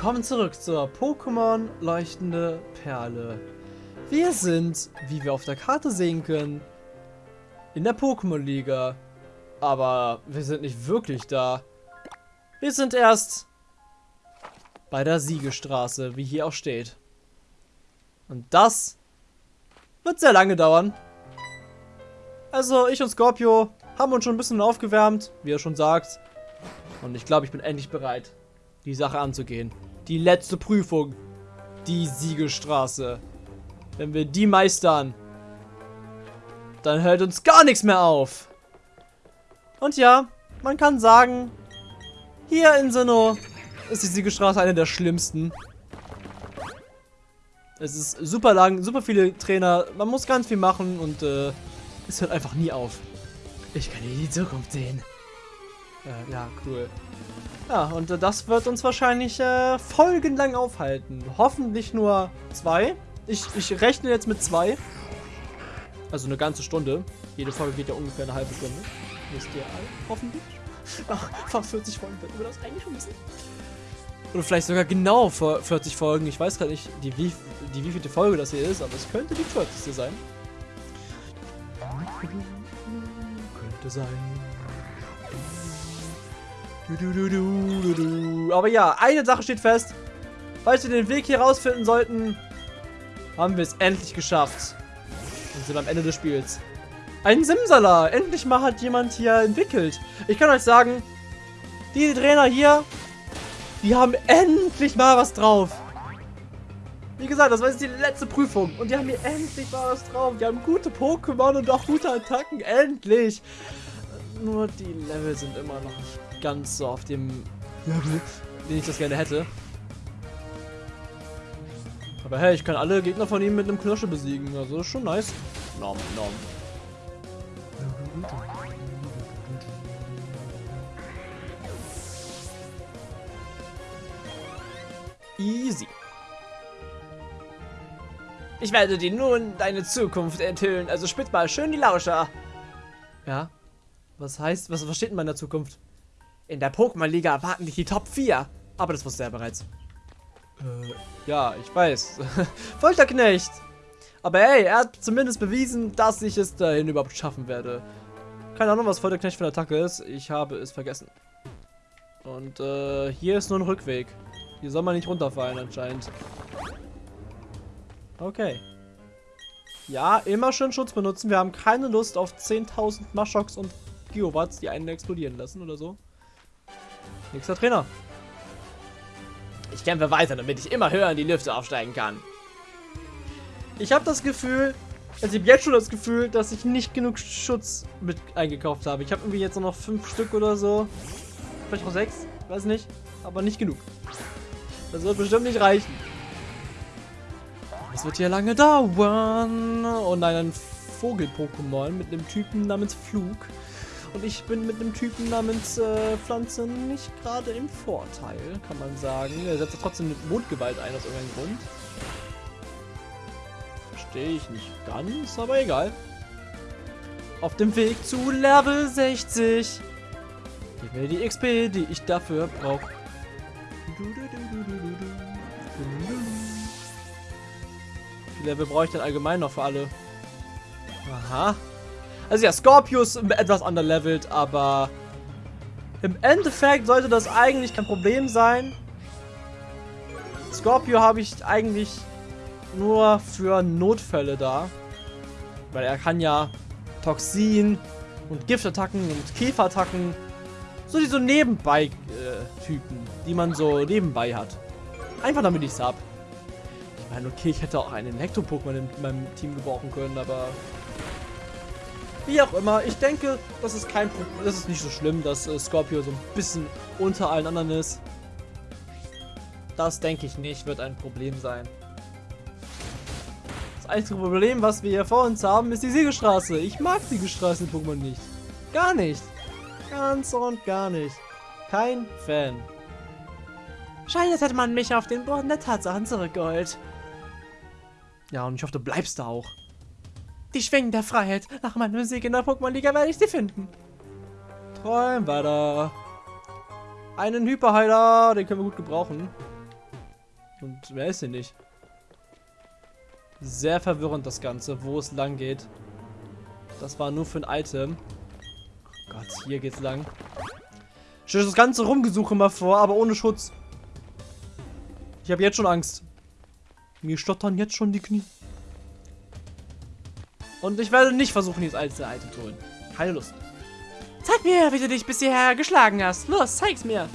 willkommen zurück zur Pokémon Leuchtende Perle. Wir sind, wie wir auf der Karte sehen können, in der Pokémon-Liga. Aber wir sind nicht wirklich da. Wir sind erst bei der Siegestraße, wie hier auch steht. Und das wird sehr lange dauern. Also ich und Scorpio haben uns schon ein bisschen aufgewärmt, wie er schon sagt. Und ich glaube, ich bin endlich bereit die Sache anzugehen. Die letzte Prüfung. Die Siegelstraße. Wenn wir die meistern, dann hält uns gar nichts mehr auf. Und ja, man kann sagen, hier in Sinnoh ist die Siegelstraße eine der schlimmsten. Es ist super lang, super viele Trainer, man muss ganz viel machen und äh, es hört einfach nie auf. Ich kann hier die Zukunft sehen. Äh, ja, cool. Ja, und das wird uns wahrscheinlich äh, folgenlang aufhalten. Hoffentlich nur zwei. Ich, ich rechne jetzt mit zwei. Also eine ganze Stunde. Jede Folge geht ja ungefähr eine halbe Stunde. Wisst ihr alle, hoffentlich. Ach, fast 40 Folgen, wird wir das eigentlich schon wissen? Oder vielleicht sogar genau 40 Folgen. Ich weiß gerade nicht, die, wie, die wievielte Folge das hier ist, aber es könnte die 40. sein. Könnte sein. Aber ja, eine Sache steht fest. Falls wir den Weg hier rausfinden sollten, haben wir es endlich geschafft. Und sind am Ende des Spiels. Ein Simsala! Endlich mal hat jemand hier entwickelt. Ich kann euch sagen, die Trainer hier, die haben endlich mal was drauf. Wie gesagt, das war jetzt die letzte Prüfung. Und die haben hier endlich mal was drauf. Die haben gute Pokémon und auch gute Attacken. Endlich. Nur die Level sind immer noch nicht ganz so auf dem Level, den ich das gerne hätte. Aber hey, ich kann alle Gegner von ihm mit einem Knirsche besiegen. Also ist schon nice. Nom, nom. Easy. Ich werde dir nun deine Zukunft enthüllen, also spitz mal schön die Lauscher. Ja? Was heißt, was, was steht in meiner Zukunft? In der Pokémon-Liga erwarten dich die Top 4. Aber das wusste er bereits. Äh, ja, ich weiß. Folterknecht! Aber hey, er hat zumindest bewiesen, dass ich es dahin überhaupt schaffen werde. Keine Ahnung, was Folterknecht für eine Attacke ist. Ich habe es vergessen. Und äh, hier ist nur ein Rückweg. Hier soll man nicht runterfallen anscheinend. Okay. Ja, immer schön Schutz benutzen. Wir haben keine Lust auf 10.000 Maschocks und Geowatts, die einen explodieren lassen oder so. Nächster Trainer. Ich kämpfe weiter, damit ich immer höher in die Lüfte aufsteigen kann. Ich habe das Gefühl, also ich habe jetzt schon das Gefühl, dass ich nicht genug Schutz mit eingekauft habe. Ich habe irgendwie jetzt noch fünf Stück oder so. Vielleicht auch sechs, weiß nicht. Aber nicht genug. Das wird bestimmt nicht reichen. Das wird hier lange dauern. Oh nein, ein Vogel-Pokémon mit einem Typen namens Flug. Und ich bin mit einem Typen namens äh, Pflanze nicht gerade im Vorteil, kann man sagen. Er setzt trotzdem mit Mondgewalt ein aus irgendeinem Grund. Verstehe ich nicht ganz, aber egal. Auf dem Weg zu Level 60. Gib mir die XP, die ich dafür brauche. Wie Level brauche ich denn allgemein noch für alle? Aha. Also ja, Scorpius etwas underlevelt, aber im Endeffekt sollte das eigentlich kein Problem sein. Scorpio habe ich eigentlich nur für Notfälle da. Weil er kann ja Toxin und Giftattacken und Käferattacken. So diese Nebenbei-Typen, äh, die man so nebenbei hat. Einfach damit ich es habe. Ich meine, okay, ich hätte auch einen Elektro-Pokémon in meinem Team gebrauchen können, aber wie auch immer, ich denke, das ist kein Problem. Das ist nicht so schlimm, dass äh, Scorpio so ein bisschen unter allen anderen ist. Das denke ich nicht, wird ein Problem sein. Das einzige Problem, was wir hier vor uns haben, ist die Siegestraße. Ich mag Siegestraße in Pokémon nicht. Gar nicht. Ganz und gar nicht. Kein Fan. Scheint, als hätte man mich auf den Boden der Tatsachen zurückgeholt. Ja, und ich hoffe, du bleibst da auch. Die Schwingen der Freiheit. Nach meinem Sieg in der Pokémon-Liga werde ich sie finden. Träum weiter. Einen Hyperheiler, den können wir gut gebrauchen. Und mehr ist hier nicht. Sehr verwirrend das Ganze, wo es lang geht. Das war nur für ein Item. Oh Gott, hier geht's lang. Stell das ganze Rumgesuche mal vor, aber ohne Schutz. Ich habe jetzt schon Angst. Mir stottern jetzt schon die Knie. Und ich werde nicht versuchen, dieses alte Item zu holen. Keine Lust. Zeig mir, wie du dich bisher geschlagen hast. Los, zeig's mir.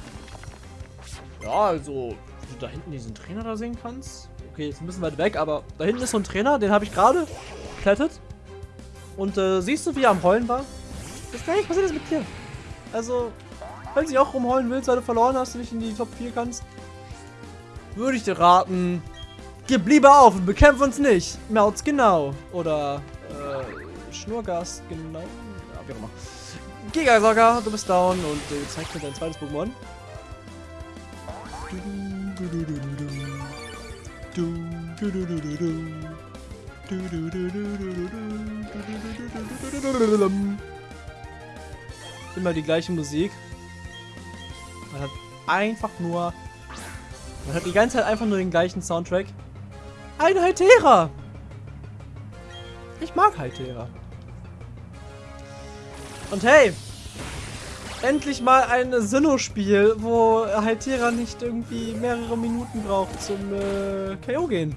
Ja, also, wie du da hinten diesen Trainer da sehen kannst. Okay, ist ein bisschen weit weg, aber da hinten ist so ein Trainer, den habe ich gerade geklettet. Und äh, siehst du, wie er am Heulen war? Das gleiche passiert ist mit dir. Also, wenn du auch rumheulen willst, weil du verloren hast und nicht in die Top 4 kannst, würde ich dir raten, gib lieber auf und bekämpf uns nicht. Melz genau. Oder äh, Schnurgas genau. Ja, wie auch immer. Gigasaga, du bist down und äh, zeig mir dein zweites Pokémon. Immer die gleiche Musik. Man hat einfach nur... Man hat die ganze Zeit einfach nur den gleichen Soundtrack. Ein Haltera! Ich mag Haltera. Und hey, endlich mal ein Sinnoh-Spiel, wo Haltera nicht irgendwie mehrere Minuten braucht zum äh, KO gehen.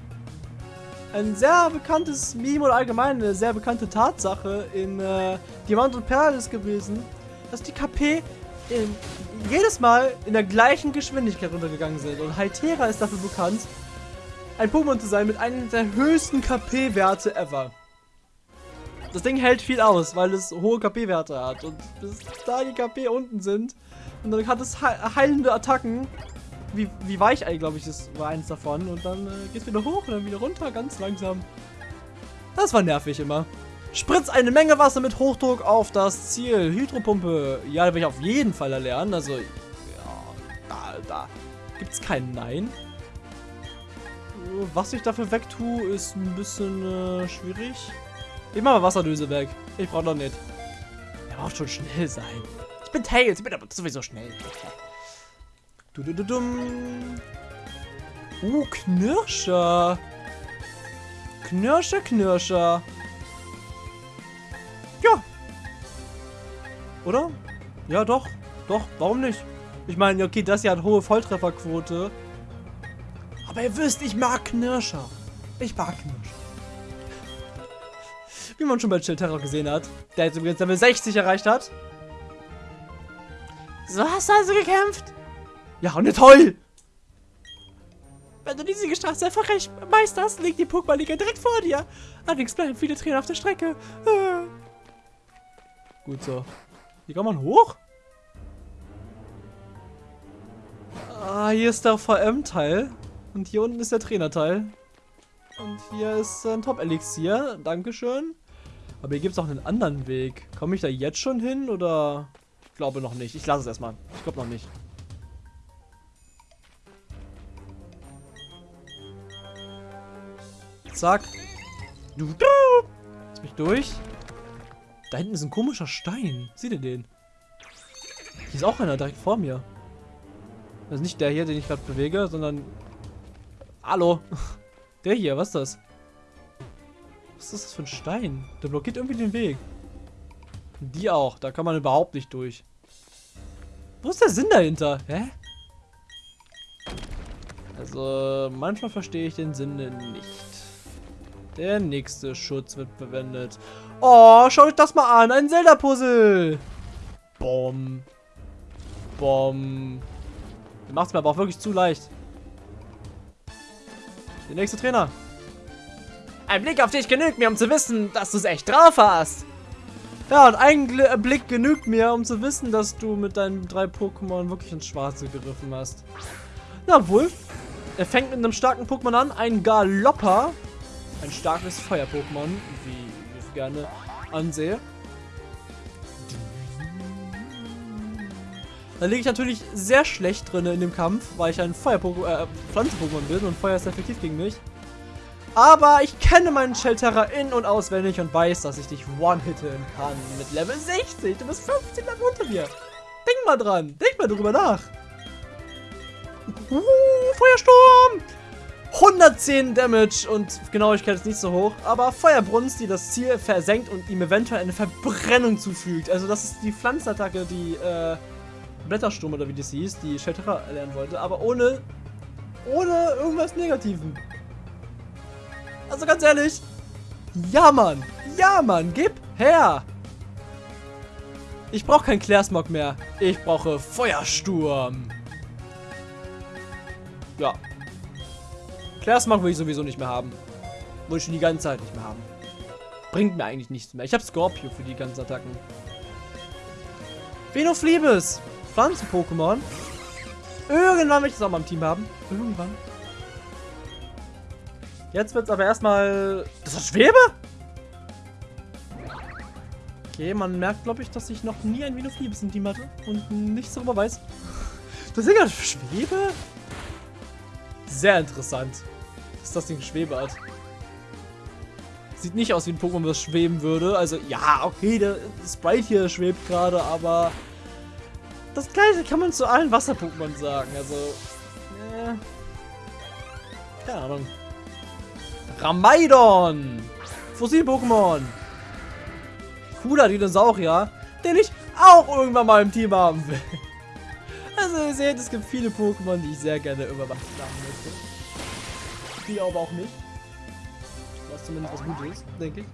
Ein sehr bekanntes Meme oder allgemein eine sehr bekannte Tatsache in äh, Diamant und Perl ist gewesen, dass die KP in, jedes Mal in der gleichen Geschwindigkeit runtergegangen sind. Und Haltera ist dafür bekannt, ein Pokémon zu sein mit einem der höchsten KP-Werte ever. Das Ding hält viel aus, weil es hohe KP-Werte hat. Und bis da die KP unten sind, und dann hat es heilende Attacken. Wie, wie Weichei, glaube ich, das war eins davon. Und dann äh, geht es wieder hoch und dann wieder runter, ganz langsam. Das war nervig immer. Spritz eine Menge Wasser mit Hochdruck auf das Ziel. Hydropumpe. Ja, da will ich auf jeden Fall erlernen. Also, ja, da, da gibt es kein Nein. Was ich dafür wegtue, ist ein bisschen äh, schwierig. Ich mach mal Wasserdöse weg. Ich brauche noch nicht. Er braucht schon schnell sein. Ich bin Tails, ich bin aber sowieso schnell. Du, du, du, dum. Uh, Knirscher. Knirscher, Knirscher. Ja. Oder? Ja, doch. Doch, warum nicht? Ich meine, okay, das hier hat hohe Volltrefferquote. Aber ihr wisst, ich mag Knirscher. Ich mag Knirscher. Wie man schon bei Chill Terror gesehen hat. Der jetzt übrigens Level 60 erreicht hat. So hast du also gekämpft? Ja, und toll! Wenn du diese Straße erfolgreich meisterst, liegt die Pokémon-Liga direkt vor dir. Allerdings bleiben viele Tränen auf der Strecke. Äh. Gut so. Hier kann man hoch? Ah, hier ist der VM-Teil. Und hier unten ist der Trainerteil. Und hier ist ein Top-Elixier. Dankeschön. Aber hier gibt es auch einen anderen Weg. Komme ich da jetzt schon hin oder? Ich glaube noch nicht. Ich lasse es erstmal. Ich glaube noch nicht. Zack. Du, du. Lass mich durch. Da hinten ist ein komischer Stein. Seht ihr den? Hier ist auch einer direkt vor mir. Das ist nicht der hier, den ich gerade bewege, sondern... Hallo. Der hier, was ist das? Was ist das für ein Stein? Der blockiert irgendwie den Weg. Die auch. Da kann man überhaupt nicht durch. Wo ist der Sinn dahinter? Hä? Also, manchmal verstehe ich den Sinn nicht. Der nächste Schutz wird verwendet. Oh, schaut euch das mal an. Ein Zelda-Puzzle. Bom. Bom. Macht es mir aber auch wirklich zu leicht. Der nächste Trainer. Ein Blick auf dich genügt mir, um zu wissen, dass du es echt drauf hast. Ja, und ein Blick genügt mir, um zu wissen, dass du mit deinen drei Pokémon wirklich ins Schwarze gegriffen hast. Na wohl. Er fängt mit einem starken Pokémon an, ein Galopper. Ein starkes Feuer-Pokémon, wie ich gerne ansehe. Da liege ich natürlich sehr schlecht drin in dem Kampf, weil ich ein Feuer-Pokémon, äh, Pflanzen-Pokémon bin und Feuer ist effektiv gegen mich. Aber ich kenne meinen Shelterra in- und auswendig und weiß, dass ich dich one-hitten kann mit Level 60. Du bist 15 Level unter mir. Denk mal dran. Denk mal darüber nach. Uh, Feuersturm. 110 Damage und Genauigkeit ist nicht so hoch, aber Feuerbrunst, die das Ziel versenkt und ihm eventuell eine Verbrennung zufügt. Also das ist die Pflanzenattacke, die äh, Blättersturm oder wie das hieß, die Shelterra erlernen wollte, aber ohne, ohne irgendwas Negativen. Also ganz ehrlich, ja Mann, ja Mann, gib her! Ich brauche keinen Clairsmog mehr, ich brauche Feuersturm. Ja, Clairsmog will ich sowieso nicht mehr haben. Wollte ich schon die ganze Zeit nicht mehr haben. Bringt mir eigentlich nichts mehr. Ich habe Scorpio für die ganzen Attacken. Venofliebes. Pflanzen-Pokémon. Irgendwann will ich das auch mal im Team haben. Irgendwann. Jetzt wird es aber erstmal... Das ist Schwebe? Okay, man merkt, glaube ich, dass ich noch nie ein Venofliebes im Team hatte und nichts darüber weiß. Das Ding hat Schwebe? Sehr interessant. Dass das Ding Schwebe hat. Sieht nicht aus wie ein Pokémon, das schweben würde. Also, ja, okay, der Sprite hier schwebt gerade, aber das gleiche kann man zu allen Wasser-Pokémon sagen. Also, äh, keine Ahnung. Ramaidon! Fossil-Pokémon! Cooler Dinosaurier, den ich auch irgendwann mal im Team haben will. Also ihr seht, es gibt viele Pokémon, die ich sehr gerne über Wasser haben möchte. Die aber auch nicht. Was zumindest was Gutes denke ich.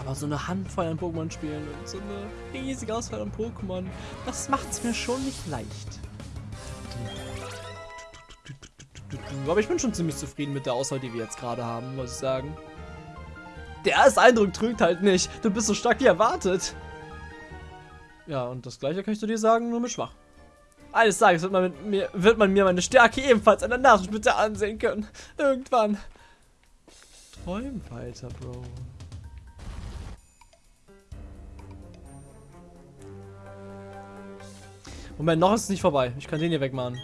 Aber so eine Handvoll an Pokémon spielen und so eine riesige Auswahl an Pokémon, das macht es mir schon nicht leicht. Aber ich bin schon ziemlich zufrieden mit der Auswahl, die wir jetzt gerade haben, muss ich sagen. Der erste Eindruck trügt halt nicht. Du bist so stark wie erwartet. Ja, und das gleiche kann ich zu dir sagen, nur mit schwach. Eines Tages wird man, mir, wird man mir meine Stärke ebenfalls an der Nasenspitze ansehen können. Irgendwann. Träum weiter, Bro. Moment, noch ist es nicht vorbei. Ich kann den hier wegmachen.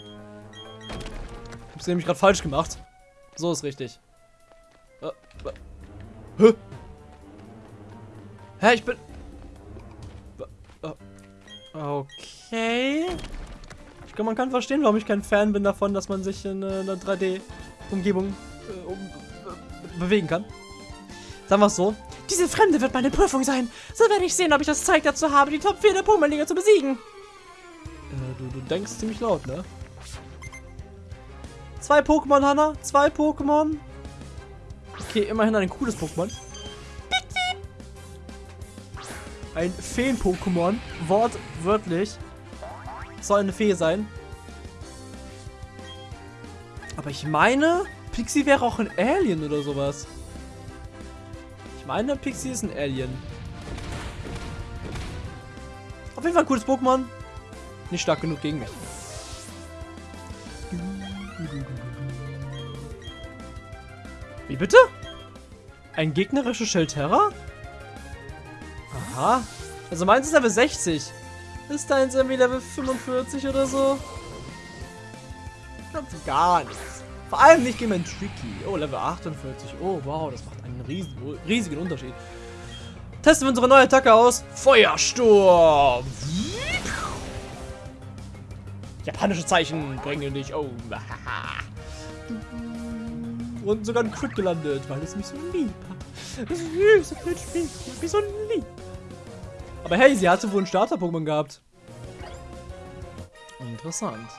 Hab's nämlich gerade falsch gemacht. So ist richtig. Äh, äh. Hä? Hä, ich bin... Okay. Ich glaube, man kann verstehen, warum ich kein Fan bin davon, dass man sich in einer 3D-Umgebung äh, um, äh, bewegen kann. Sagen wir es so. Diese Fremde wird meine Prüfung sein. So werde ich sehen, ob ich das Zeug dazu habe, die Top 4 der Pokémon-Liga zu besiegen. Äh, du, du denkst ziemlich laut, ne? Zwei Pokémon, Hanna. Zwei Pokémon. Okay, immerhin ein cooles Pokémon. Ein Feen-Pokémon. Wortwörtlich. Soll eine Fee sein. Aber ich meine, Pixie wäre auch ein Alien oder sowas. Ich meine, Pixie ist ein Alien. Auf jeden Fall ein cooles Pokémon. Nicht stark genug gegen mich. Wie bitte? Ein gegnerischer Shelterra? Aha. Also meins ist Level 60. Ist deins irgendwie Level 45 oder so? Ganz gar nichts. Vor allem nicht gegen mein Tricky. Oh, Level 48. Oh, wow, das macht einen riesigen, riesigen Unterschied. Testen wir unsere neue Attacke aus. Feuersturm. Japanische Zeichen bringen dich um. Und sogar ein Crit gelandet, weil es mich so lieb hat. Das süße Spiel, mich so lieb. Aber hey, sie hatte wohl ein Starter-Pokémon gehabt. Interessant.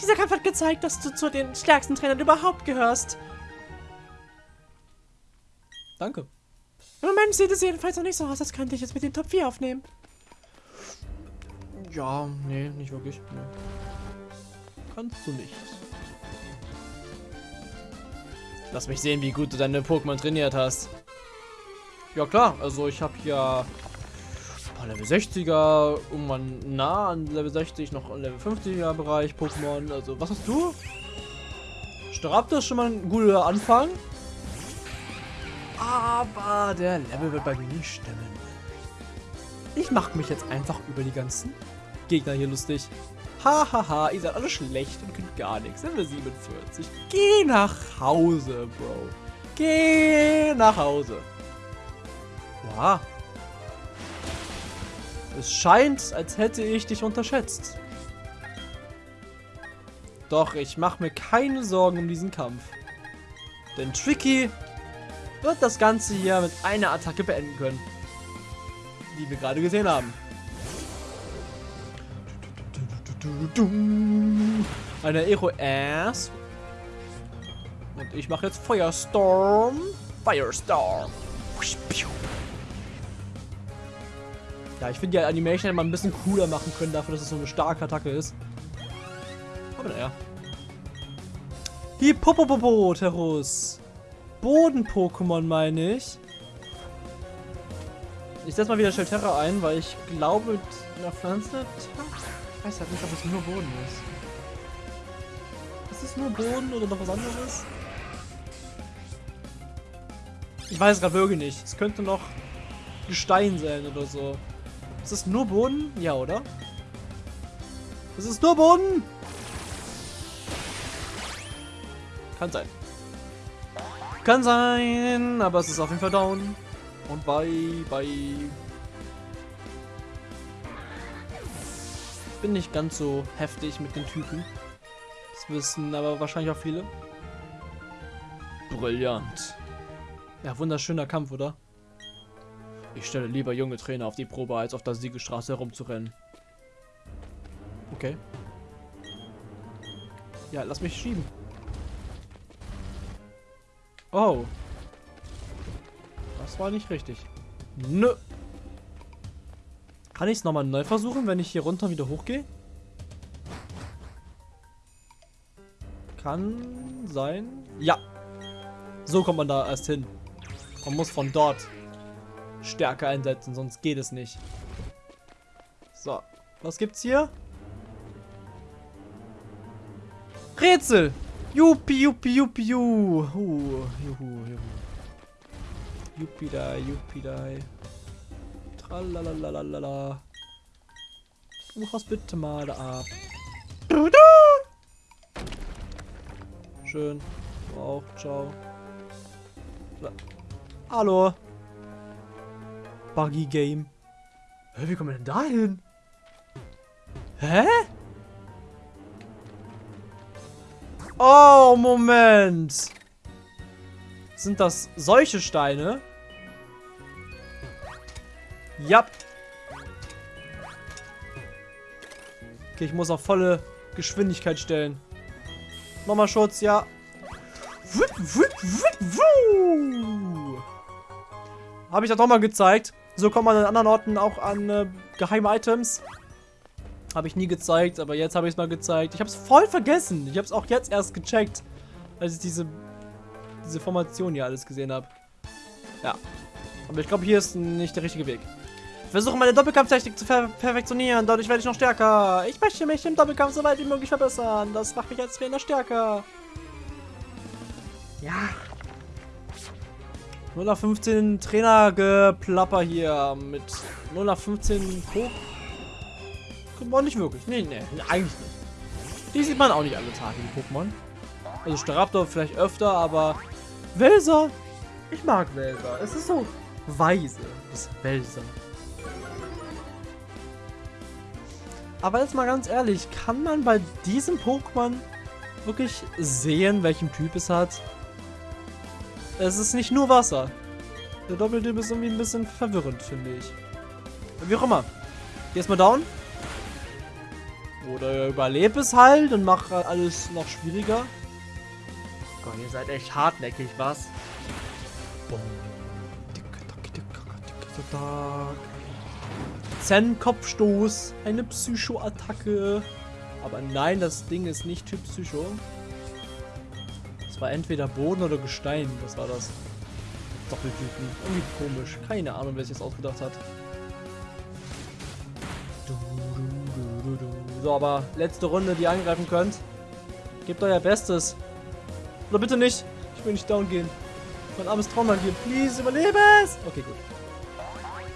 Dieser Kampf hat gezeigt, dass du zu den stärksten Trainern überhaupt gehörst. Danke. Im Moment sieht es jedenfalls noch nicht so aus, als könnte ich es mit den Top 4 aufnehmen. Ja, nee, nicht wirklich. Nee. Kannst du nicht. Lass mich sehen, wie gut du deine Pokémon trainiert hast. Ja klar, also ich habe ja Level 60er, irgendwann nah an Level 60, noch Level 50er Bereich Pokémon. Also was hast du? Staraptor ist schon mal ein guter Anfang. Aber der Level wird bei mir nicht stimmen. Ich mache mich jetzt einfach über die ganzen Gegner hier lustig. Hahaha, ha, ha, ihr seid alle schlecht und könnt gar nichts. Level 47. Geh nach Hause, Bro. Geh nach Hause. Wow. Es scheint, als hätte ich dich unterschätzt. Doch, ich mache mir keine Sorgen um diesen Kampf. Denn Tricky wird das Ganze hier mit einer Attacke beenden können. Die wir gerade gesehen haben. Eine Aero Ass. Und ich mache jetzt Feuerstorm. Firestorm. Ja, ich finde die Animation mal ein bisschen cooler machen können, dafür, dass es so eine starke Attacke ist. Aber naja. Hippopopoterus. Boden-Pokémon meine ich. Ich setze mal wieder Shelterra ein, weil ich glaube, mit einer Pflanze... Ich weiß halt nicht, ob es nur Boden ist. Ist es nur Boden oder noch was anderes? Ich weiß gerade wirklich nicht. Es könnte noch Gestein sein oder so. Ist es nur Boden? Ja, oder? Es ist nur Boden! Kann sein. Kann sein, aber es ist auf jeden Fall down. Und bye, bye. Bin nicht ganz so heftig mit den Typen. Das wissen aber wahrscheinlich auch viele. Brillant. Ja, wunderschöner Kampf, oder? Ich stelle lieber junge Trainer auf die Probe, als auf der Siegestraße herumzurennen. Okay. Ja, lass mich schieben. Oh. Das war nicht richtig. Nö. Kann ich es nochmal neu versuchen, wenn ich hier runter wieder hochgehe? Kann sein. Ja. So kommt man da erst hin. Man muss von dort Stärke einsetzen, sonst geht es nicht. So. Was gibt's hier? Rätsel! Juppie, juppie, juppie, juhu. Juhu, juhu. Juppie da, juppie da. Tralalalala. Buch das bitte mal da ab. Schön. Auch, ciao. So. Hallo. Buggy Game. Hä, wie kommen wir denn da hin? Hä? Oh, Moment. Sind das solche Steine? Ja. Okay, ich muss auf volle Geschwindigkeit stellen. Nochmal Schutz, ja. Habe ich das doch mal gezeigt. So kommt man an anderen Orten auch an äh, geheime Items. Habe ich nie gezeigt, aber jetzt habe ich es mal gezeigt. Ich habe es voll vergessen. Ich habe es auch jetzt erst gecheckt, als ich diese, diese Formation hier alles gesehen habe. Ja. Aber ich glaube, hier ist nicht der richtige Weg. Versuche meine Doppelkampftechnik zu per perfektionieren. Dadurch werde ich noch stärker. Ich möchte mich im Doppelkampf so weit wie möglich verbessern. Das macht mich als Trainer stärker. Ja. 0 nach 15 Trainergeplapper hier mit 0 nach 15 Pokémon. Pokémon nicht wirklich. Nee, nee, eigentlich nicht. Die sieht man auch nicht alle Tage, die Pokémon. Also Staraptor vielleicht öfter, aber Welser. Ich mag Welser. Es ist so weise, das Welser. Aber jetzt mal ganz ehrlich, kann man bei diesem Pokémon wirklich sehen, welchen Typ es hat? Es ist nicht nur Wasser. Der Doppeltyp ist irgendwie ein bisschen verwirrend, finde ich. Wie auch immer. Geh erstmal down. Oder überlebe es halt und mach alles noch schwieriger. Gott, ihr seid echt hartnäckig, was? Zen-Kopfstoß. Eine Psycho-Attacke. Aber nein, das Ding ist nicht Typ Psycho. Es war entweder Boden oder Gestein. Was war das? Doppeltypen. Irgendwie komisch. Keine Ahnung, wer sich das ausgedacht hat. So, aber letzte Runde, die ihr angreifen könnt. Gebt euer Bestes. Oder bitte nicht. Ich will nicht down gehen. Mein armes Traumland hier. Please, überlebe es. Okay, gut.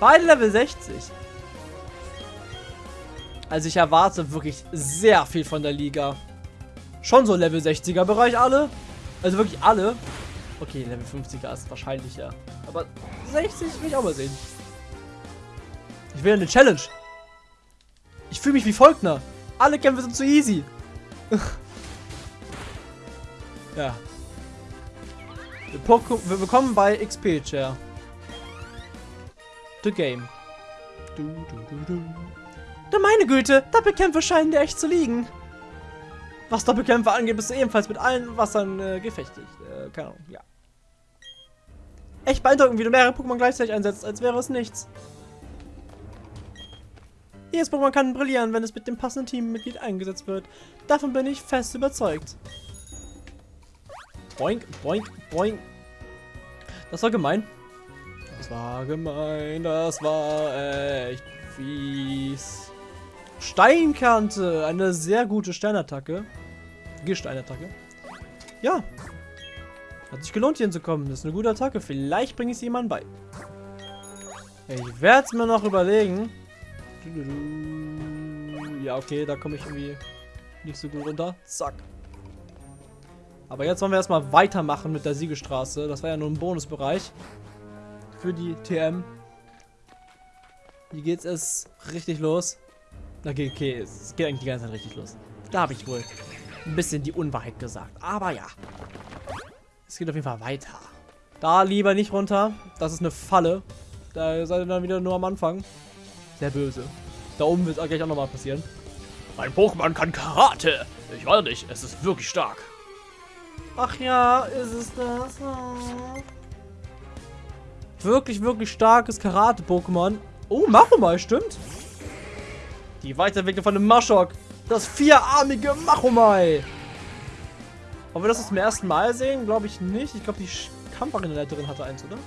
Beide Level 60. Also ich erwarte wirklich sehr viel von der Liga. Schon so Level 60er Bereich alle. Also wirklich alle. Okay, Level 50er ist wahrscheinlicher. Aber 60 will ich auch mal sehen. Ich will eine Challenge. Ich fühle mich wie Volkner. Alle Kämpfe sind zu easy. Ja. Wir bekommen bei XP Chair. The Game. Du, du, du, du. Na meine Güte, Doppelkämpfe scheinen dir echt zu liegen. Was Doppelkämpfe angeht, bist du ebenfalls mit allen Wassern äh, gefechtigt. Äh, keine Ahnung, ja. Echt beeindruckend, wie du mehrere Pokémon gleichzeitig einsetzt, als wäre es nichts. Jedes Pokémon kann brillieren, wenn es mit dem passenden Teammitglied eingesetzt wird. Davon bin ich fest überzeugt. Boink, boink, boink. Das war gemein. Das war gemein, das war echt fies. Steinkante, eine sehr gute Steinattacke. Gesteinattacke. Ja. Hat sich gelohnt, hier hinzukommen. Das ist eine gute Attacke. Vielleicht bringe ich es jemandem bei. Ich werde es mir noch überlegen. Ja, okay, da komme ich irgendwie nicht so gut runter. Zack. Aber jetzt wollen wir erstmal weitermachen mit der Siegestraße. Das war ja nur ein Bonusbereich. Für die TM. Hier geht es richtig los. Okay, okay, es geht eigentlich die ganze Zeit richtig los. Da habe ich wohl ein bisschen die Unwahrheit gesagt. Aber ja. Es geht auf jeden Fall weiter. Da lieber nicht runter. Das ist eine Falle. Da seid ihr dann wieder nur am Anfang. Sehr böse. Da oben wird es gleich auch nochmal passieren. Mein Pokémon kann Karate. Ich weiß nicht, es ist wirklich stark. Ach ja, ist es das? Oh. Wirklich, wirklich starkes Karate-Pokémon. Oh, Machomai, stimmt. Die Weiterentwicklung von dem Maschok. Das vierarmige Machomai. Ob wir das zum ersten Mal sehen? Glaube ich nicht. Ich glaube, die Kampfarenaleiterin hatte eins, oder?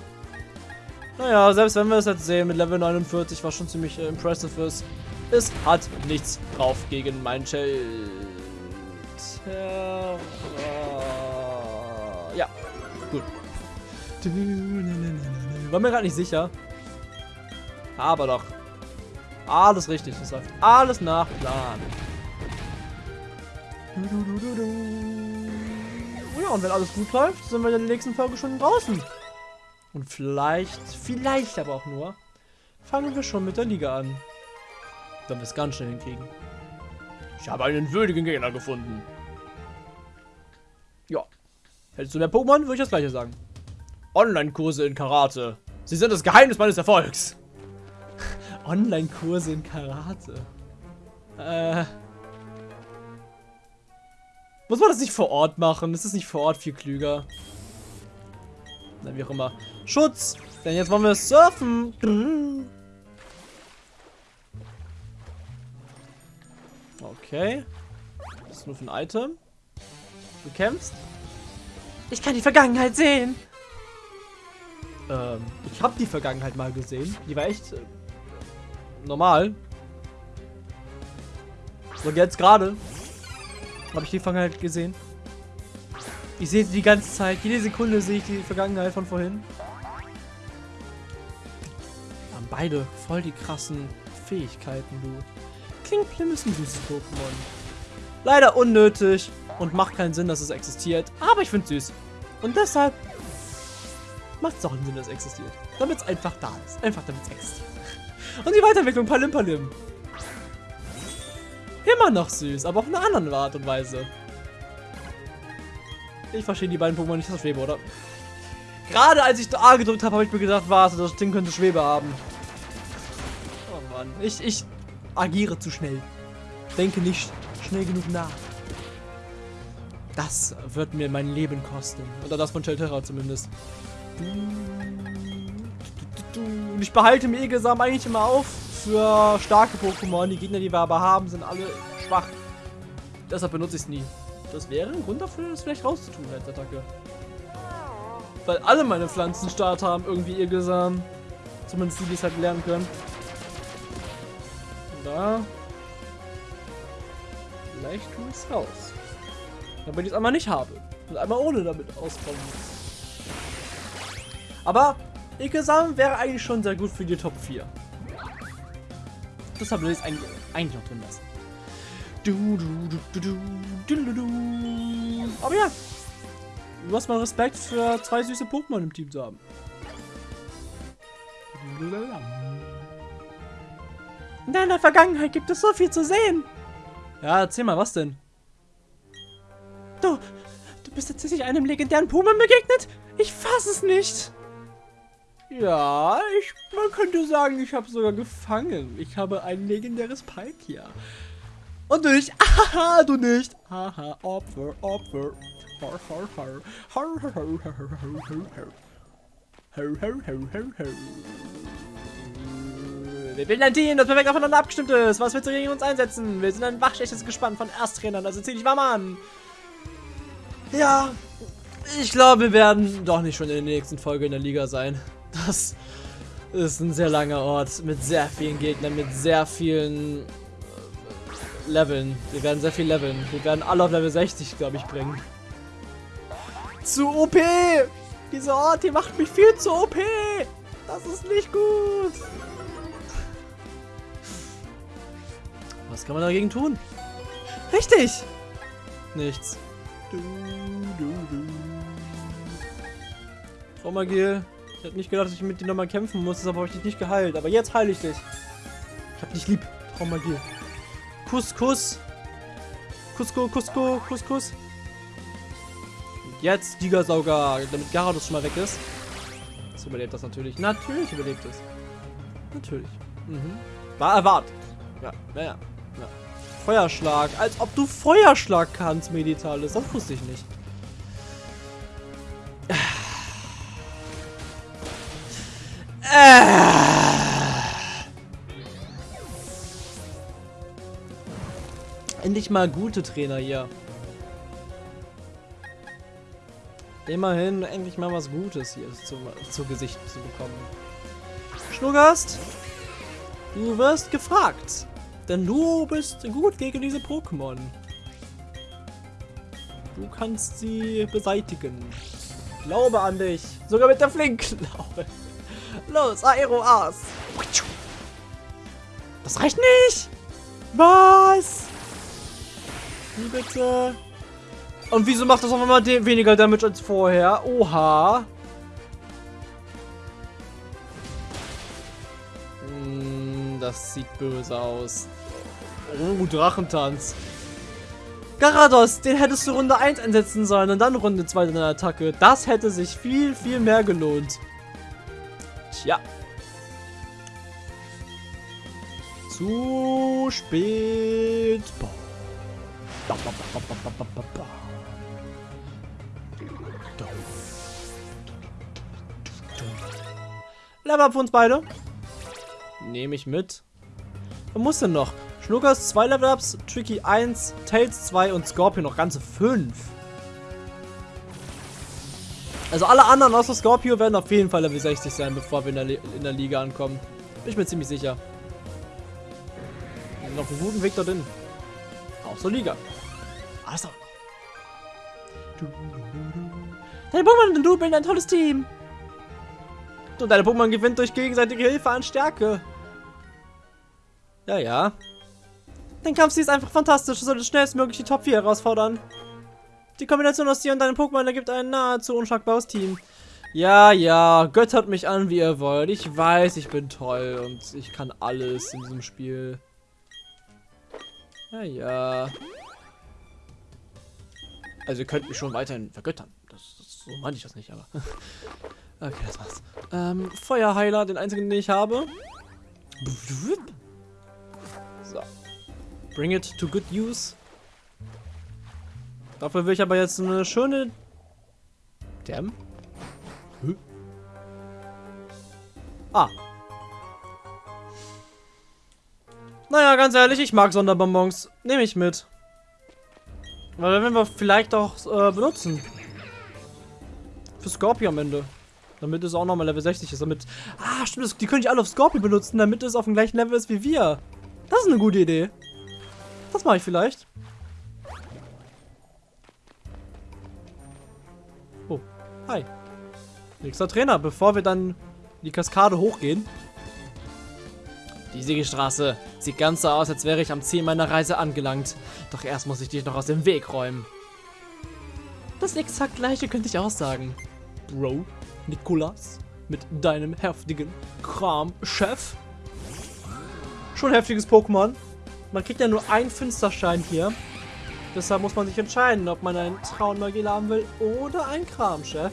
Naja, selbst wenn wir es jetzt sehen mit Level 49, was schon ziemlich äh, impressive ist, es hat nichts drauf gegen mein Shelter. Ja, gut. War mir gerade nicht sicher. Aber doch. Alles richtig. Das läuft alles nach Plan. Ja, und wenn alles gut läuft, sind wir in der nächsten Folge schon draußen. Und vielleicht, vielleicht aber auch nur, fangen wir schon mit der Liga an. Wenn wir es ganz schnell hinkriegen. Ich habe einen würdigen Gegner gefunden. Ja. Hättest du mehr Pokémon, würde ich das gleiche sagen. Online-Kurse in Karate. Sie sind das Geheimnis meines Erfolgs. Online-Kurse in Karate. Äh. Muss man das nicht vor Ort machen? Ist das nicht vor Ort viel klüger? Na, wie auch immer. Schutz! Denn jetzt wollen wir surfen. Okay. Was ist nur für ein Item? Du kämpfst? Ich kann die Vergangenheit sehen. Ähm, ich habe die Vergangenheit mal gesehen. Die war echt äh, normal. So, jetzt gerade habe ich die Vergangenheit gesehen. Ich sehe sie die ganze Zeit. Jede Sekunde sehe ich die Vergangenheit von vorhin. Haben beide voll die krassen Fähigkeiten, du. Klingplim ist ein süßes Pokémon. Leider unnötig und macht keinen Sinn, dass es existiert. Aber ich finde es süß. Und deshalb macht es auch einen Sinn, dass es existiert. Damit es einfach da ist. Einfach damit es existiert. Und die Weiterentwicklung Palim Palim. Immer noch süß, aber auf eine andere Art und Weise. Ich verstehe die beiden Pokémon nicht aus Schwebe, oder? Gerade als ich A gedrückt habe, habe ich mir gedacht, warte, das Ding könnte Schwebe haben. Oh Mann. Ich, ich agiere zu schnell. Denke nicht schnell genug nach. Das wird mir mein Leben kosten. Oder das von Shelterra zumindest. Und ich behalte mir Egesam eigentlich immer auf für starke Pokémon. Die Gegner, die wir aber haben, sind alle schwach. Deshalb benutze ich es nie. Das wäre ein Grund dafür, das vielleicht rauszutun als Attacke. Weil alle meine Pflanzen Start haben irgendwie Egesam. Zumindest die, die es halt lernen können. Da. Vielleicht tue ich es raus. Damit ich es einmal nicht habe. Und einmal ohne damit auskommen Aber Ikesam wäre eigentlich schon sehr gut für die Top 4. Deshalb will ich es eigentlich, eigentlich noch drin lassen. Du, du, du, du, du, du, du. Aber ja. Du hast mal Respekt für zwei süße Pokémon im Team zu haben. In deiner Vergangenheit gibt es so viel zu sehen. Ja, erzähl mal, was denn? Du, du, bist tatsächlich einem legendären Puman begegnet? Ich fass es nicht. Ja, ich, man könnte sagen, ich habe sogar gefangen. Ich habe ein legendäres Palkia. Und du nicht. Haha, du nicht. Haha, Opfer, Opfer. Har, har. Har, har, har, har, har, har, har. Har, har, har, har, har. Wir bilden ein Team, das perfekt aufeinander abgestimmt ist. Was willst du gegen uns einsetzen? Wir sind ein wachschlechtes Gespann von Ersttrainern, also zieh dich warm an. Ja, ich glaube, wir werden doch nicht schon in der nächsten Folge in der Liga sein. Das ist ein sehr langer Ort mit sehr vielen Gegnern, mit sehr vielen äh, Leveln. Wir werden sehr viel leveln. Wir werden alle auf Level 60, glaube ich, bringen. Zu OP! Dieser Ort hier macht mich viel zu OP! Das ist nicht gut! Was kann man dagegen tun? Richtig! Nichts. Du, du, du. Traumagil. Ich hätte nicht gedacht, dass ich mit dir nochmal kämpfen muss, deshalb habe ich dich nicht geheilt. Aber jetzt heile ich dich. Ich hab dich lieb. Traumagil. Kuss, Kuss. Kusko, Kusko, Kuss, Kuss. Jetzt Gigasauger, damit Garados schon mal weg ist. Das überlebt das natürlich. Natürlich überlebt es. Natürlich. Mhm. War erwartet. Ja, naja. Ja. Feuerschlag. Als ob du Feuerschlag kannst, Meditalis. Das wusste ich nicht. Endlich mal gute Trainer hier. Immerhin endlich mal was Gutes hier zu, zu Gesicht zu bekommen. Schnuggast, du wirst gefragt. Denn du bist gut gegen diese Pokémon. Du kannst sie beseitigen. Glaube an dich. Sogar mit der Flinkklaue. Los, Aero aus. Das reicht nicht. Was? Wie bitte? Und wieso macht das auf einmal weniger Damage als vorher? Oha. Hm, das sieht böse aus. Oh, Drachentanz. Garados, den hättest du Runde 1 einsetzen sollen und dann Runde 2 deiner Attacke. Das hätte sich viel, viel mehr gelohnt. Tja. Zu spät. Boah. Level up für uns beide. Nehme ich mit. Was muss denn noch? Schnuckers 2 Level-Ups, Tricky 1, Tails 2 und Scorpion noch ganze 5. Also alle anderen außer Scorpio werden auf jeden Fall Level 60 sein, bevor wir in der, in der Liga ankommen. Bin ich mir ziemlich sicher. Wir sind auf einem guten Weg dorthin. Auch zur Liga. Alles doch. Deine Pokémon und du bilden ein tolles Team. Und deine Pokémon gewinnt durch gegenseitige Hilfe an Stärke. Ja, ja. Dein Kampfstil ist einfach fantastisch. Du solltest schnellstmöglich die Top 4 herausfordern. Die Kombination aus dir und deinem Pokémon ergibt ein nahezu unschlagbares Team. Ja, ja, göttert mich an, wie ihr wollt. Ich weiß, ich bin toll und ich kann alles in diesem Spiel. Ja, ja. Also ihr könnt mich schon weiterhin vergöttern. Das, das, so meine ich das nicht, aber... okay, das war's. Ähm, Feuerheiler, den einzigen, den ich habe. So. Bring it to good use. Dafür will ich aber jetzt eine schöne... Damn. Huh? Ah. Naja, ganz ehrlich, ich mag Sonderbonbons. Nehme ich mit. Weil wenn wir vielleicht auch äh, benutzen. Für Scorpio am Ende. Damit es auch nochmal Level 60 ist. Damit. Ah, stimmt, die können ich alle auf Scorpio benutzen, damit es auf dem gleichen Level ist wie wir. Das ist eine gute Idee. Das mache ich vielleicht. Hi. Nächster Trainer, bevor wir dann die Kaskade hochgehen. Die Siegestraße sieht ganz so aus, als wäre ich am Ziel meiner Reise angelangt. Doch erst muss ich dich noch aus dem Weg räumen. Das exakt gleiche könnte ich auch sagen. Bro, Nikolas, mit deinem heftigen Kram-Chef. Schon heftiges Pokémon. Man kriegt ja nur einen Finsterschein hier. Deshalb muss man sich entscheiden, ob man einen Traunmagier haben will oder einen Kramchef.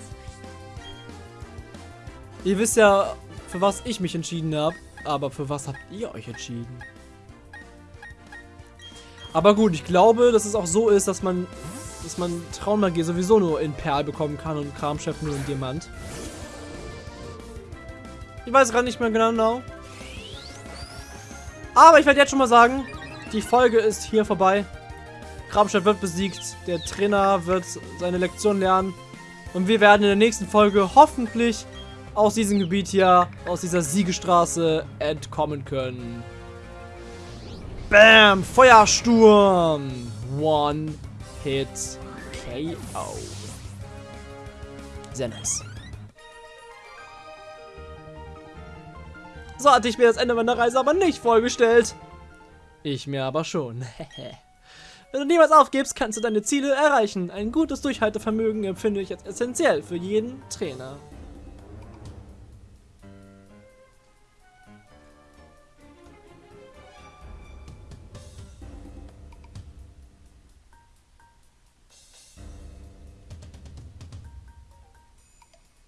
Ihr wisst ja, für was ich mich entschieden habe, aber für was habt ihr euch entschieden? Aber gut, ich glaube, dass es auch so ist, dass man, dass man Traunmagier sowieso nur in Perl bekommen kann und Kramchef nur in Diamant. Ich weiß gerade nicht mehr genau. Aber ich werde jetzt schon mal sagen, die Folge ist hier vorbei. Kramchef wird besiegt, der Trainer wird seine Lektion lernen. Und wir werden in der nächsten Folge hoffentlich aus diesem Gebiet hier, aus dieser Siegestraße entkommen können. Bam! Feuersturm! One Hit KO. Sehr nice. So hatte ich mir das Ende meiner Reise aber nicht vorgestellt. Ich mir aber schon. Wenn du niemals aufgibst, kannst du deine Ziele erreichen. Ein gutes Durchhaltevermögen empfinde ich als essentiell für jeden Trainer.